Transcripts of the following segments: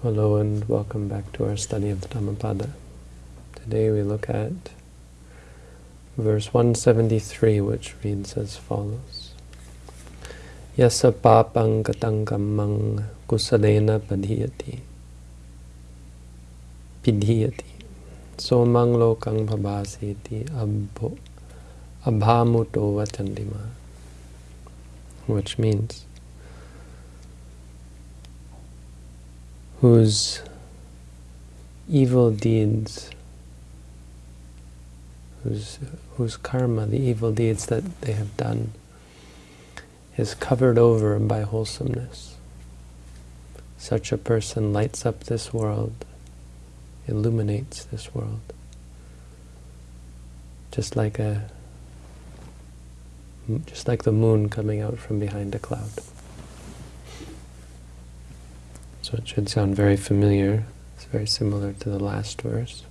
Hello and welcome back to our study of the Dhammapada. Today we look at verse 173 which reads as follows. Yasa papang kusalena padhiyati pidhiyati somang lokang pabhasiti abho abhamuto vachandima which means whose evil deeds, whose, whose karma, the evil deeds that they have done, is covered over by wholesomeness. Such a person lights up this world, illuminates this world, just like a just like the moon coming out from behind a cloud. So it should sound very familiar. It's very similar to the last verse.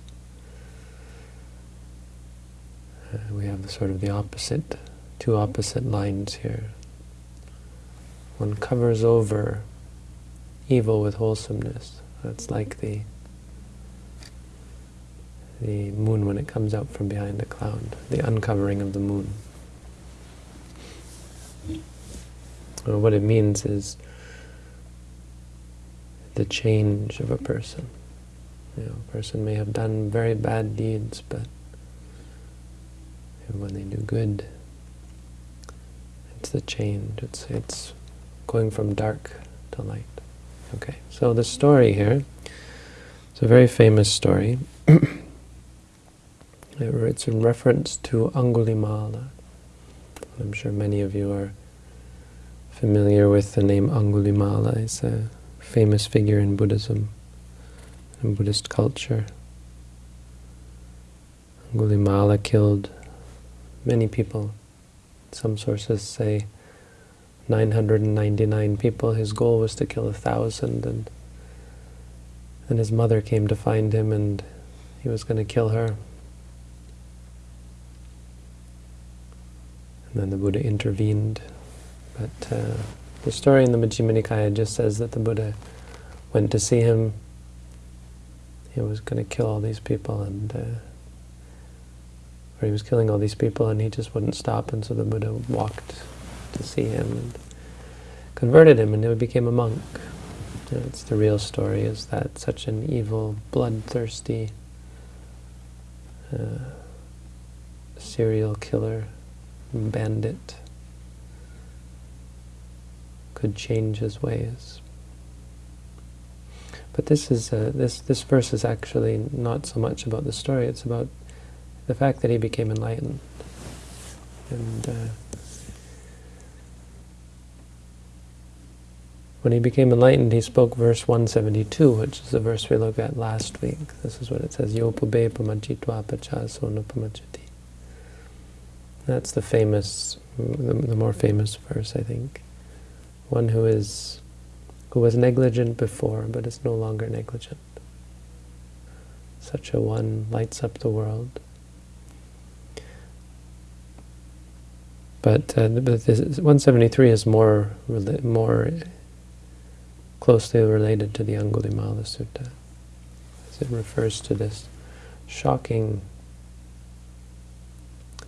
Uh, we have the sort of the opposite, two opposite lines here. One covers over evil with wholesomeness. That's like the the moon when it comes out from behind a cloud, the uncovering of the moon. Or what it means is the change of a person. You know, a person may have done very bad deeds, but when they do good, it's the change. It's it's going from dark to light. Okay, so the story here, it's a very famous story. it's in reference to Angulimala. I'm sure many of you are familiar with the name Angulimala. It's a famous figure in Buddhism and Buddhist culture. Angulimala killed many people. Some sources say 999 people. His goal was to kill a thousand, and and his mother came to find him, and he was going to kill her. And then the Buddha intervened, but uh, the story in the Majjhima Nikaya just says that the Buddha went to see him. He was going to kill all these people, and uh, or he was killing all these people, and he just wouldn't stop. And so the Buddha walked to see him and converted him, and he became a monk. It's the real story: is that such an evil, bloodthirsty uh, serial killer, bandit could change his ways. But this is uh, this this verse is actually not so much about the story; it's about the fact that he became enlightened. And uh, when he became enlightened, he spoke verse 172, which is the verse we looked at last week. This is what it says: "Yopube pamajitva pachaso pamachati." That's the famous, the, the more famous verse, I think one who is who was negligent before but is no longer negligent. Such a one lights up the world. But, uh, but this, 173 is more more closely related to the Angulimala Sutta, as it refers to this shocking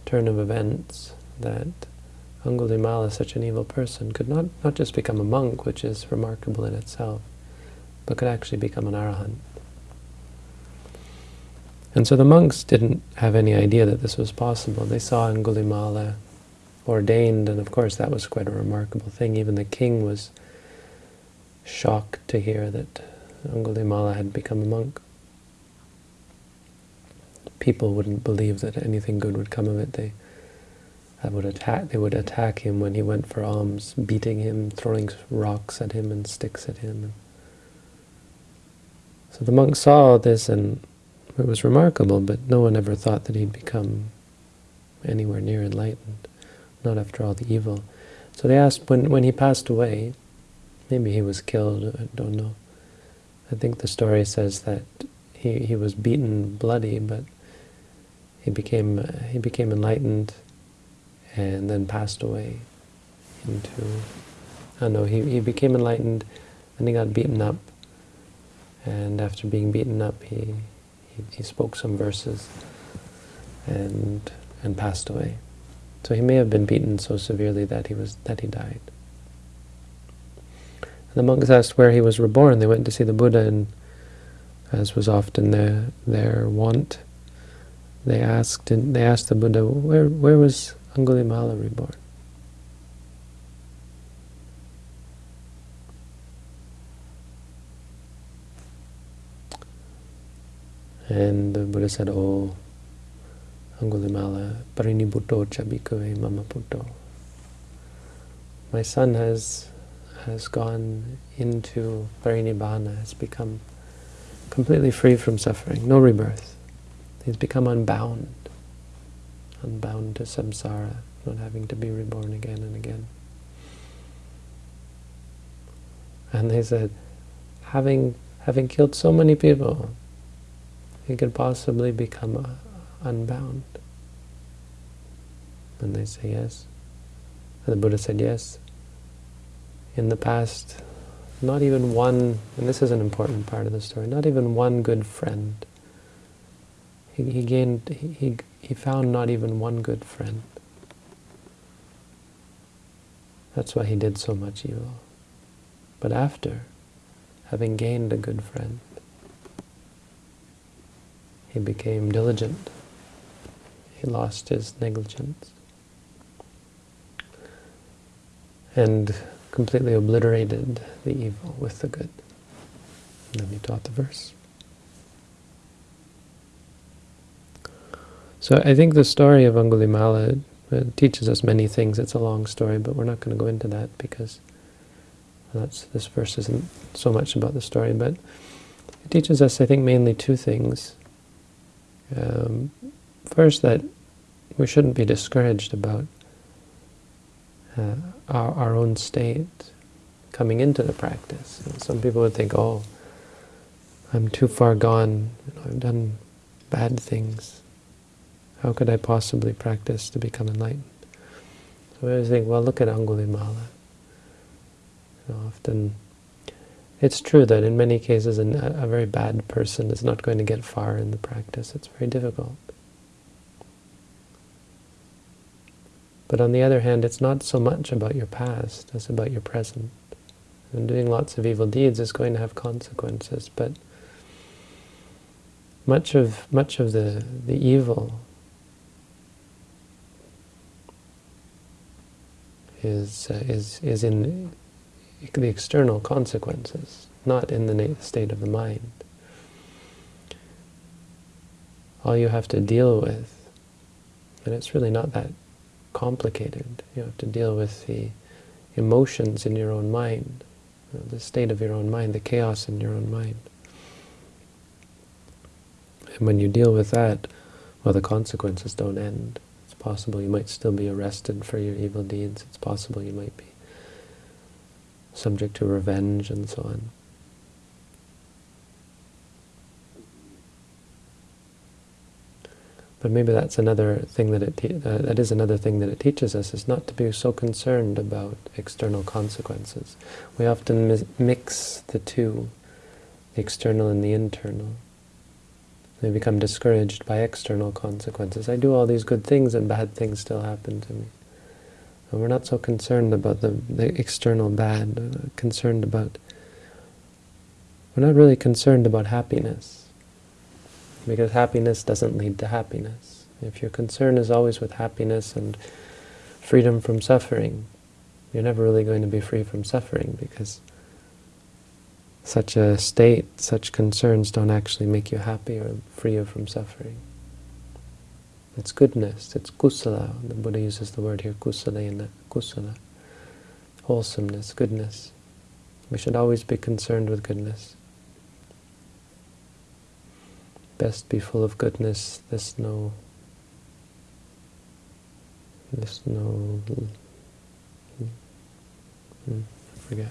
turn of events that Angulimala, such an evil person, could not, not just become a monk, which is remarkable in itself, but could actually become an arahant. And so the monks didn't have any idea that this was possible. They saw Angulimala uh, ordained, and of course that was quite a remarkable thing. Even the king was shocked to hear that Angulimala had become a monk. People wouldn't believe that anything good would come of it. They would attack. They would attack him when he went for alms, beating him, throwing rocks at him and sticks at him. So the monks saw this, and it was remarkable. But no one ever thought that he'd become anywhere near enlightened, not after all the evil. So they asked when when he passed away. Maybe he was killed. I don't know. I think the story says that he he was beaten bloody, but he became he became enlightened and then passed away into, I don't know, he, he became enlightened and he got beaten up and after being beaten up, he, he, he spoke some verses and and passed away. So he may have been beaten so severely that he was that he died. And the monks asked where he was reborn. They went to see the Buddha, and as was often their their wont, they asked they asked the Buddha, where where was Angulimala reborn? And the Buddha said, Oh, Angulimala, parinibhutto chabikave mama. My son has has gone into parinibbana, has become completely free from suffering, no rebirth. He's become unbound, unbound to samsara, not having to be reborn again and again. And they said, having having killed so many people, he could possibly become unbound. And they say yes. And the Buddha said yes. In the past, not even one, and this is an important part of the story, not even one good friend. He, he gained, he, he, he found not even one good friend. That's why he did so much evil. But after having gained a good friend, he became diligent. He lost his negligence and completely obliterated the evil with the good. And then he taught the verse. So I think the story of Angulimala uh, teaches us many things. It's a long story, but we're not going to go into that because that's this verse isn't so much about the story, but it teaches us, I think, mainly two things. Um, first, that we shouldn't be discouraged about uh, our, our own state coming into the practice. And some people would think, oh, I'm too far gone, you know, I've done bad things. How could I possibly practice to become enlightened? So I always think, well, look at Angulimala. You know, often it's true that in many cases an, a very bad person is not going to get far in the practice. It's very difficult. But on the other hand, it's not so much about your past as about your present. And doing lots of evil deeds is going to have consequences, but much of much of the the evil is uh, is is in the external consequences, not in the state of the mind. All you have to deal with, and it's really not that complicated. You have to deal with the emotions in your own mind, you know, the state of your own mind, the chaos in your own mind. And when you deal with that, well, the consequences don't end. Possible you might still be arrested for your evil deeds. It's possible you might be subject to revenge and so on. But maybe that's another thing that it uh, that is another thing that it teaches us is not to be so concerned about external consequences. We often mix the two, the external and the internal. We become discouraged by external consequences. I do all these good things and bad things still happen to me. And we're not so concerned about the, the external bad, uh, concerned about, we're not really concerned about happiness because happiness doesn't lead to happiness. If your concern is always with happiness and freedom from suffering, you're never really going to be free from suffering because such a state, such concerns don't actually make you happy or free you from suffering. It's goodness, it's kusala. The Buddha uses the word here, kusala, in kusala. Wholesomeness, goodness. We should always be concerned with goodness. best be full of goodness, there's no, there's no, hmm, I forget,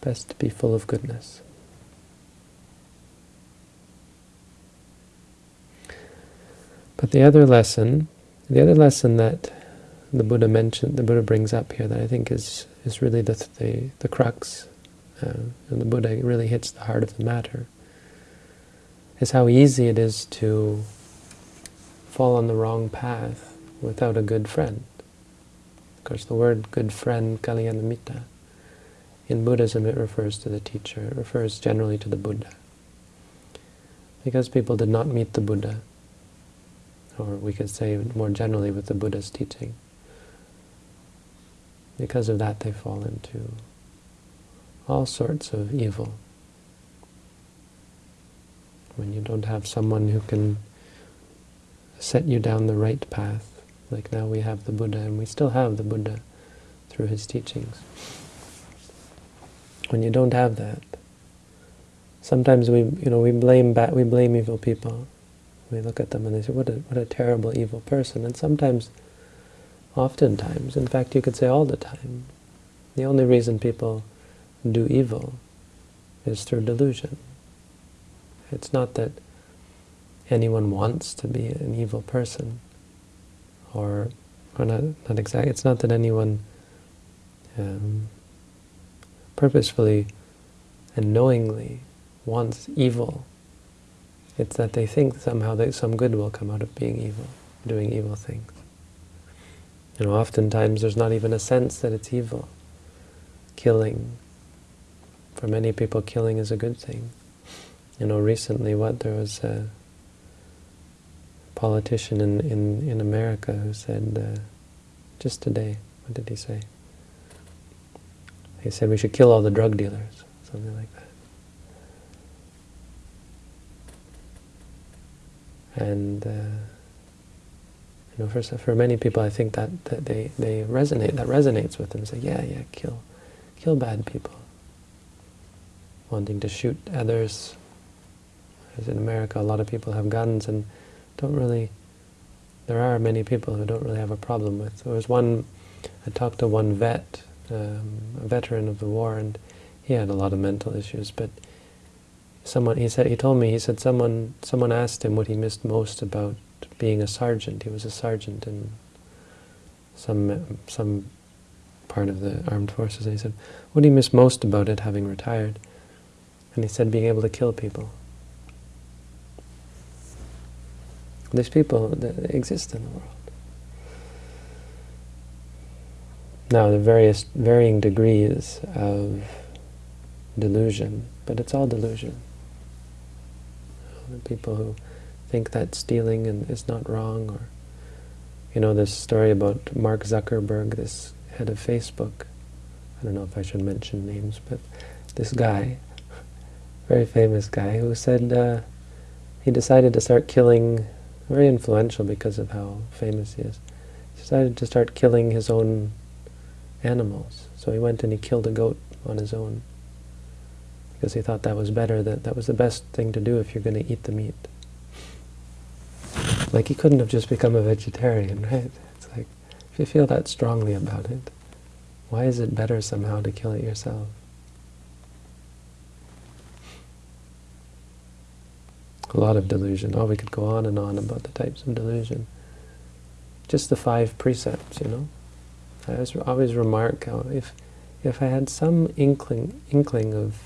best to be full of goodness. But the other lesson, the other lesson that the Buddha mentioned, the Buddha brings up here that I think is is really the the, the crux uh, and the Buddha really hits the heart of the matter, is how easy it is to fall on the wrong path without a good friend. Of course, the word good friend, kalyanamitta, in Buddhism it refers to the teacher, it refers generally to the Buddha. Because people did not meet the Buddha, or we could say more generally with the Buddha's teaching, because of that they fall into all sorts of evil. When you don't have someone who can set you down the right path, like now we have the Buddha, and we still have the Buddha through his teachings. When you don't have that, sometimes we, you know, we blame we blame evil people. We look at them and they say, "What a what a terrible evil person." And sometimes, oftentimes, in fact, you could say all the time, the only reason people do evil is through delusion. It's not that anyone wants to be an evil person, or, or not, not exactly, it's not that anyone um, purposefully and knowingly wants evil. It's that they think somehow that some good will come out of being evil, doing evil things. You know, oftentimes there's not even a sense that it's evil. Killing, for many people, killing is a good thing. You know, recently, what, there was a politician in, in, in America who said, uh, just today, what did he say? He said we should kill all the drug dealers, something like that. And uh, you know, for for many people, I think that, that they they resonate. That resonates with them. Say, yeah, yeah, kill, kill bad people wanting to shoot others. As in America, a lot of people have guns and don't really, there are many people who don't really have a problem with. There was one, I talked to one vet, um, a veteran of the war, and he had a lot of mental issues, but someone, he said, he told me, he said someone, someone asked him what he missed most about being a sergeant. He was a sergeant in some, some part of the armed forces, and he said, what do you miss most about it, having retired? And he said being able to kill people. These people that exist in the world. Now, the various varying degrees of delusion, but it's all delusion. The people who think that stealing and is not wrong, or you know, this story about Mark Zuckerberg, this head of Facebook. I don't know if I should mention names, but this guy very famous guy who said uh, he decided to start killing, very influential because of how famous he is, he decided to start killing his own animals. So he went and he killed a goat on his own because he thought that was better, that that was the best thing to do if you're going to eat the meat. Like he couldn't have just become a vegetarian, right? It's like, if you feel that strongly about it, why is it better somehow to kill it yourself? a lot of delusion. Oh, we could go on and on about the types of delusion. Just the five precepts, you know. I always, remark how if if I had some inkling inkling of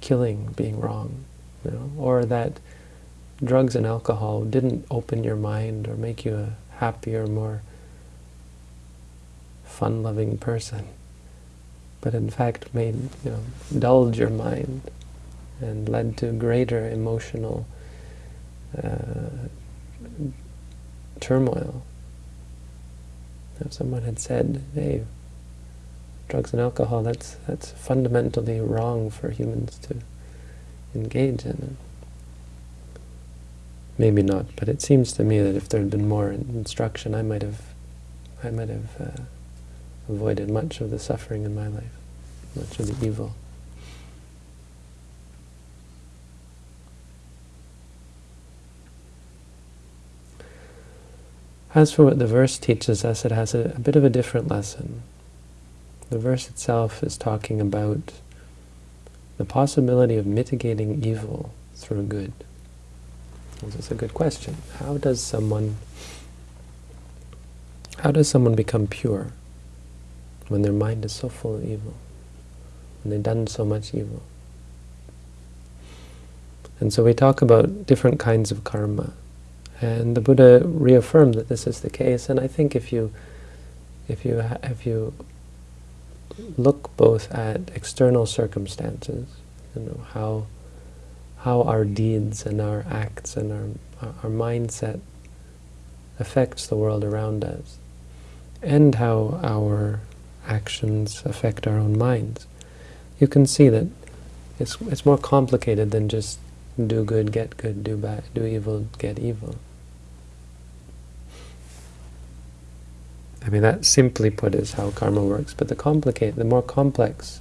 killing being wrong, you know, or that drugs and alcohol didn't open your mind or make you a happier, more fun-loving person, but in fact made, you know, dulled your mind and led to greater emotional uh, turmoil. If someone had said, hey, drugs and alcohol, that's, that's fundamentally wrong for humans to engage in. Maybe not, but it seems to me that if there had been more instruction, I might have, I might have uh, avoided much of the suffering in my life, much of the evil. As for what the verse teaches us, it has a, a bit of a different lesson. The verse itself is talking about the possibility of mitigating evil through good. This is a good question. How does someone how does someone become pure when their mind is so full of evil? when they've done so much evil. And so we talk about different kinds of karma. And the Buddha reaffirmed that this is the case. And I think if you, if you, if you look both at external circumstances, you know, how, how our deeds and our acts and our, our mindset affects the world around us, and how our actions affect our own minds, you can see that it's, it's more complicated than just do good, get good, do bad, do evil, get evil. I mean, that simply put is how karma works, but the complicate, the more complex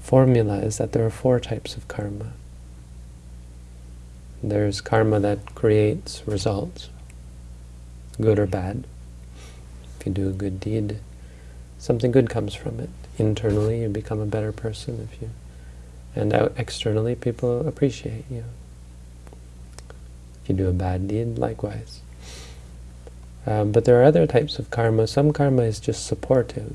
formula is that there are four types of karma. There's karma that creates results, good or bad. If you do a good deed, something good comes from it. Internally, you become a better person. If you, and out externally, people appreciate you. If you do a bad deed, likewise. Um, but there are other types of karma. Some karma is just supportive.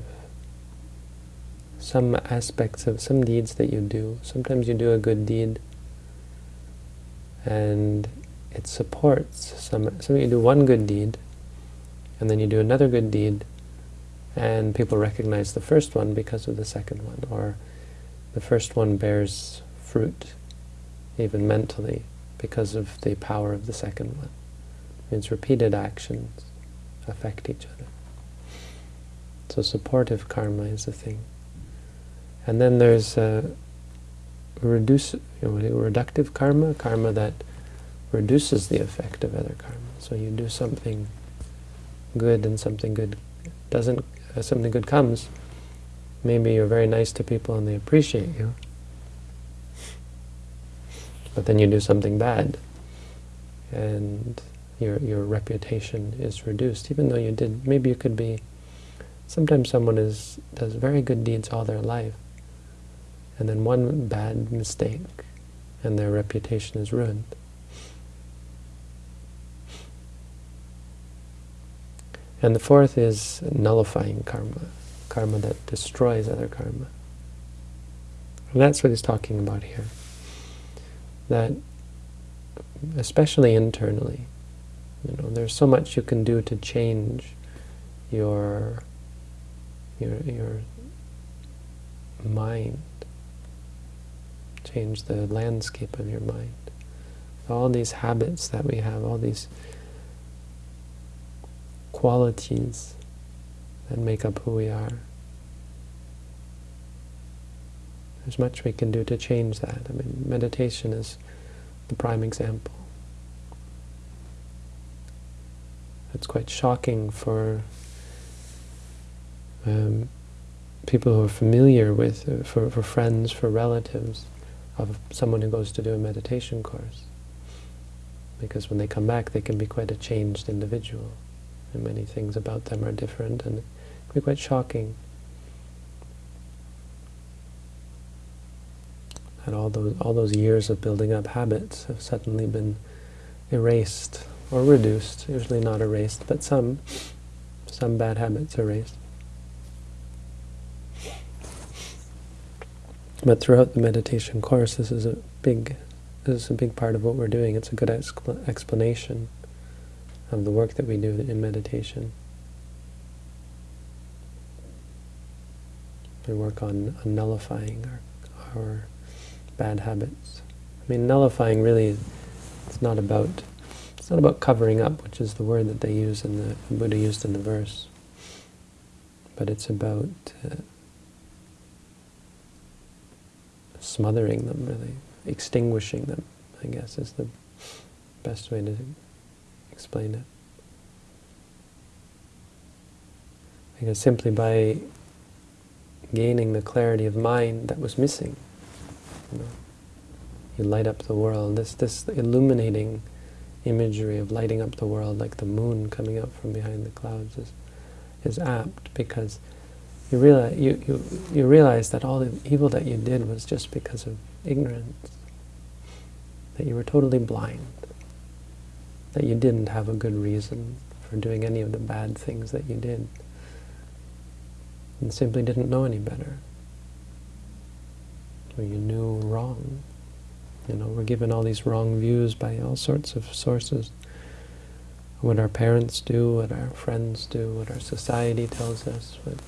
Some aspects of some deeds that you do. Sometimes you do a good deed, and it supports some. Some you do one good deed, and then you do another good deed, and people recognize the first one because of the second one, or the first one bears fruit, even mentally, because of the power of the second one. It means repeated actions affect each other. So supportive karma is the thing. And then there's uh, reduce, you know, reductive karma, karma that reduces the effect of other karma. So you do something good and something good doesn't, uh, something good comes, maybe you're very nice to people and they appreciate you, but then you do something bad, and your your reputation is reduced, even though you did, maybe you could be, sometimes someone is does very good deeds all their life, and then one bad mistake, and their reputation is ruined. And the fourth is nullifying karma, karma that destroys other karma. And that's what he's talking about here. That, especially internally, you know, there's so much you can do to change your your your mind, change the landscape of your mind. All these habits that we have, all these qualities that make up who we are. There's much we can do to change that. I mean, meditation is the prime example. It's quite shocking for um, people who are familiar with, uh, for, for friends, for relatives, of someone who goes to do a meditation course. Because when they come back, they can be quite a changed individual and many things about them are different, and it can be quite shocking that all those all those years of building up habits have suddenly been erased or reduced. Usually not erased, but some some bad habits erased. But throughout the meditation course, this is a big this is a big part of what we're doing. It's a good expl explanation of the work that we do in meditation. We work on, on nullifying our, our bad habits. I mean, nullifying really, it's not about it's not about covering up, which is the word that they use in the, the Buddha used in the verse, but it's about uh, smothering them, really, extinguishing them. I guess is the best way to explain it. Because simply by gaining the clarity of mind that was missing, you, know, you light up the world. This this illuminating imagery of lighting up the world like the moon coming up from behind the clouds is is apt because you realize you, you you realize that all the evil that you did was just because of ignorance, that you were totally blind that you didn't have a good reason for doing any of the bad things that you did and simply didn't know any better. or you knew wrong. You know, we're given all these wrong views by all sorts of sources. What our parents do, what our friends do, what our society tells us, what,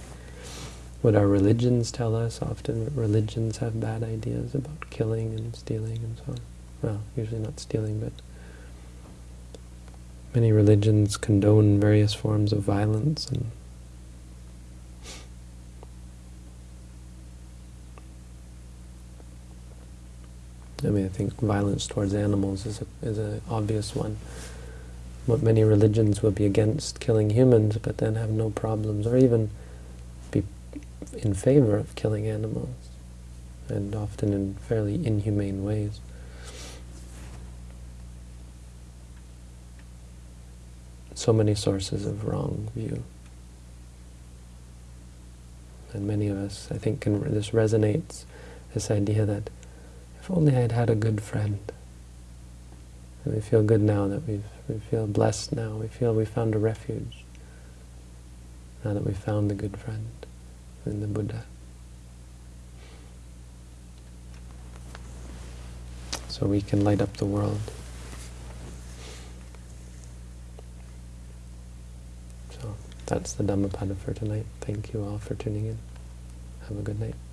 what our religions tell us. Often religions have bad ideas about killing and stealing and so on. Well, usually not stealing, but many religions condone various forms of violence and I mean, I think violence towards animals is a, is an obvious one. What many religions will be against killing humans, but then have no problems, or even be in favor of killing animals, and often in fairly inhumane ways. So many sources of wrong view. And many of us, I think, can, this resonates, this idea that if only I'd had a good friend. And we feel good now that we've, we feel blessed now. We feel we found a refuge. Now that we found the good friend in the Buddha. So we can light up the world. So that's the Dhammapada for tonight. Thank you all for tuning in. Have a good night.